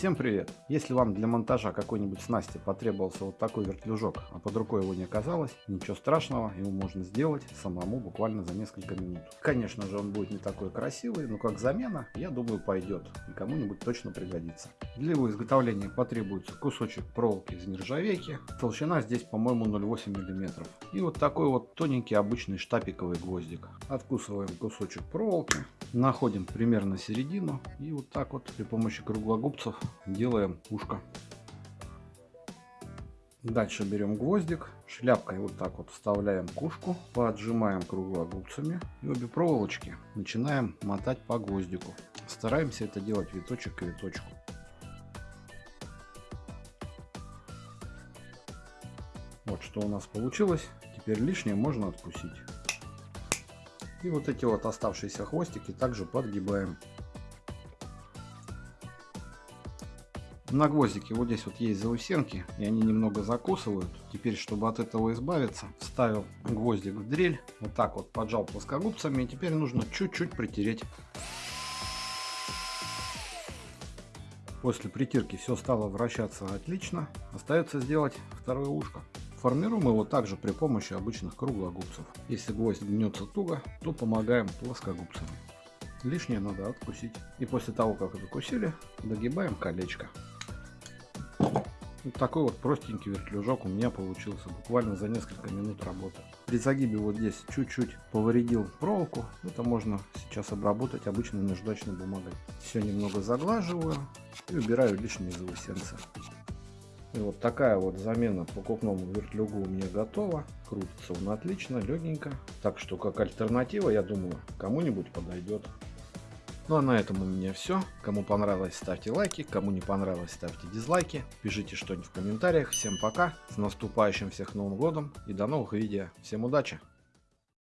Всем привет! Если вам для монтажа какой-нибудь снасти потребовался вот такой вертлюжок, а под рукой его не оказалось, ничего страшного, его можно сделать самому буквально за несколько минут. Конечно же он будет не такой красивый, но как замена, я думаю пойдет и кому-нибудь точно пригодится. Для его изготовления потребуется кусочек проволоки из нержавейки, толщина здесь по-моему 0,8 мм. И вот такой вот тоненький обычный штапиковый гвоздик. Откусываем кусочек проволоки, находим примерно середину и вот так вот при помощи круглогубцев делаем ушко. Дальше берем гвоздик, шляпкой вот так вот вставляем кушку, поджимаем круглогубцами и обе проволочки начинаем мотать по гвоздику. Стараемся это делать виточек к виточку. Вот что у нас получилось. Теперь лишнее можно откусить. И вот эти вот оставшиеся хвостики также подгибаем. На гвоздике вот здесь вот есть заусенки, и они немного закусывают. Теперь, чтобы от этого избавиться, вставил гвоздик в дрель, вот так вот поджал плоскогубцами, и теперь нужно чуть-чуть притереть. После притирки все стало вращаться отлично. Остается сделать второе ушко. Формируем его также при помощи обычных круглогубцев. Если гвоздь гнется туго, то помогаем плоскогубцами. Лишнее надо откусить. И после того, как закусили, догибаем колечко. Вот такой вот простенький вертлюжок у меня получился буквально за несколько минут работы. При загибе вот здесь чуть-чуть повредил проволоку. Это можно сейчас обработать обычной наждачной бумагой. Все немного заглаживаю и убираю лишние заусенцы. И вот такая вот замена покупному вертлюгу у меня готова. Крутится он отлично, легенько. Так что как альтернатива, я думаю, кому-нибудь подойдет. Ну а на этом у меня все. Кому понравилось, ставьте лайки. Кому не понравилось, ставьте дизлайки. Пишите что-нибудь в комментариях. Всем пока. С наступающим всех Новым Годом. И до новых видео. Всем удачи.